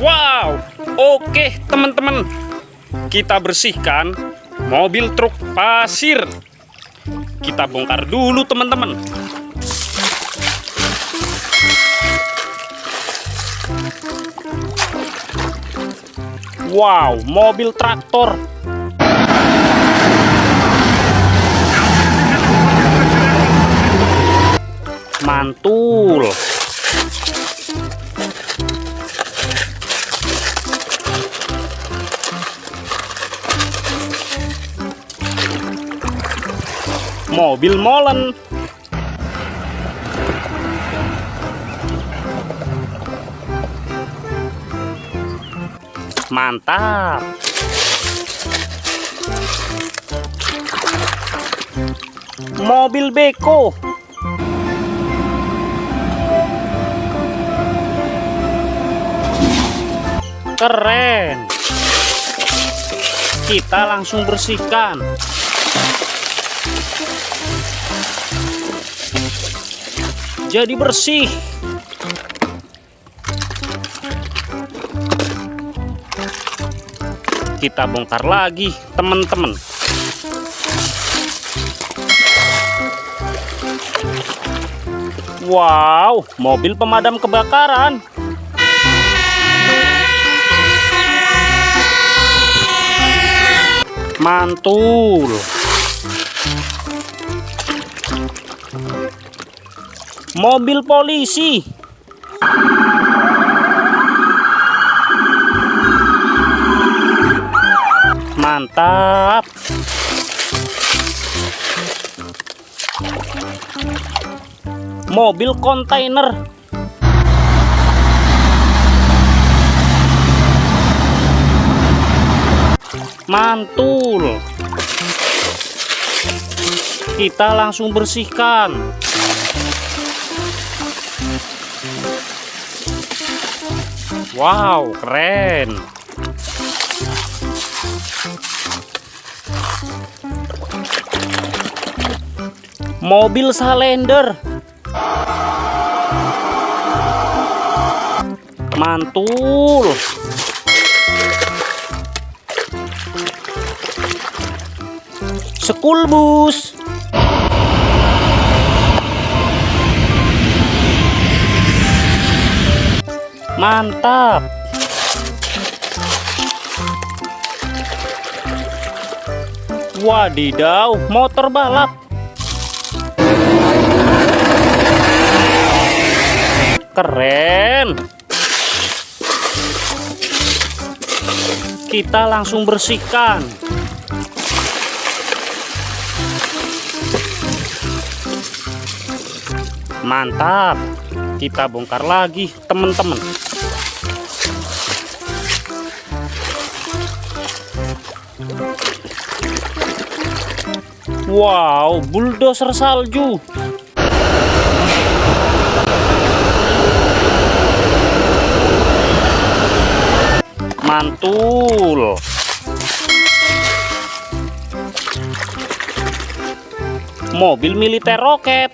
Wow, oke teman-teman. Kita bersihkan mobil truk pasir. Kita bongkar dulu teman-teman. Wow, mobil traktor. Mantul. Mobil molen. Mantap. Mobil beko. Keren. Kita langsung bersihkan jadi bersih. Kita bongkar lagi teman-teman. Wow mobil pemadam kebakaran. Mantul mobil polisi. Mantap. Mobil kontainer. Mantul. Kita langsung bersihkan Wow, keren. Mobil Salender. Mantul. Sekul bus. Mantap. Wadidaw motor balap. Keren. Kita langsung bersihkan. Mantap. Kita bongkar lagi teman-teman Wow, bulldozer salju. Mantul. Mobil militer roket.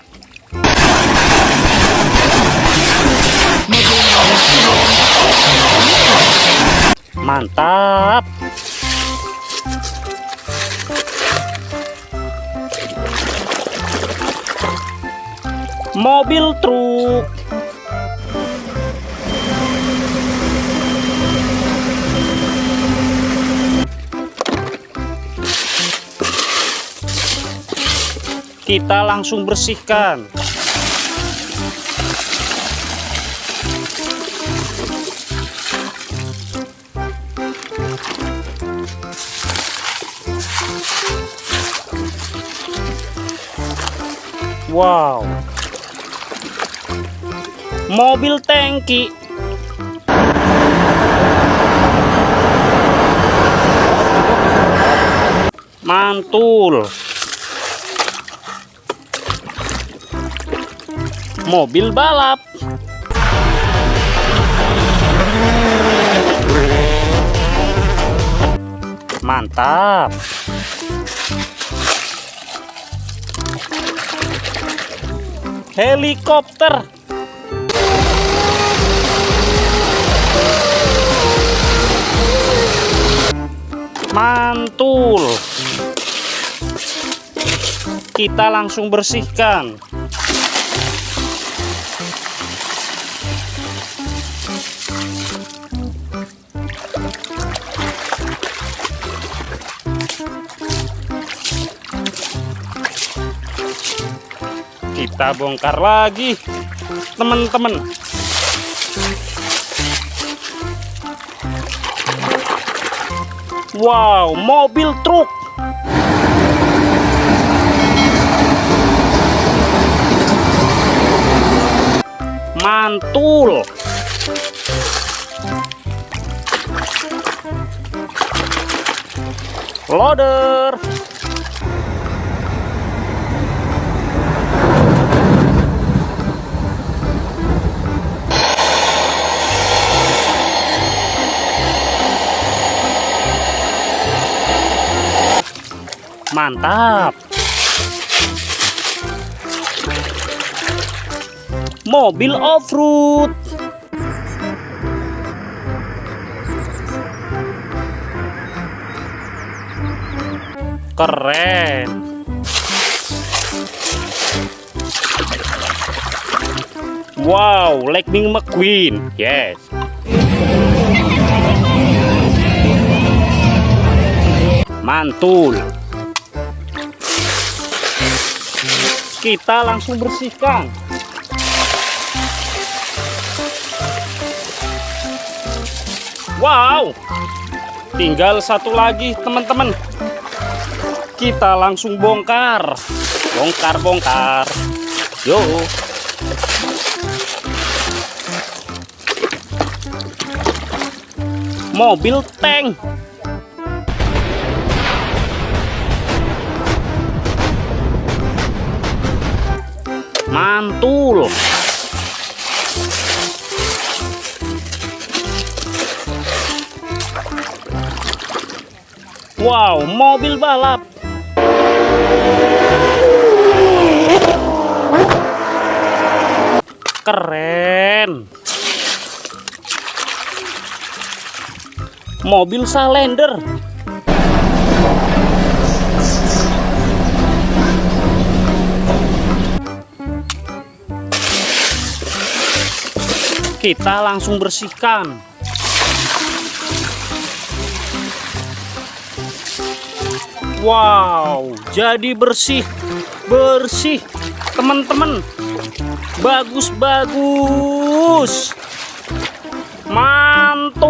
Mantap. Mobil truk. Kita langsung bersihkan. Wow mobil tangki. Mantul. Mobil balap. Mantap. Helikopter mantul. Kita langsung bersihkan. Kita bongkar lagi teman-teman wow mobil truk. Mantul. Loader mantap. Mobil off-road. Keren. Wow Lightning McQueen. Yes. Mantul kita langsung bersihkan. Wow! Tinggal satu lagi teman-teman. Kita langsung bongkar. Bongkar bongkar yuk mobil tank mantul. Wow mobil balap. Keren. Mobil salender kita langsung bersihkan. Wow jadi bersih bersih teman-teman. Bagus-bagus mantap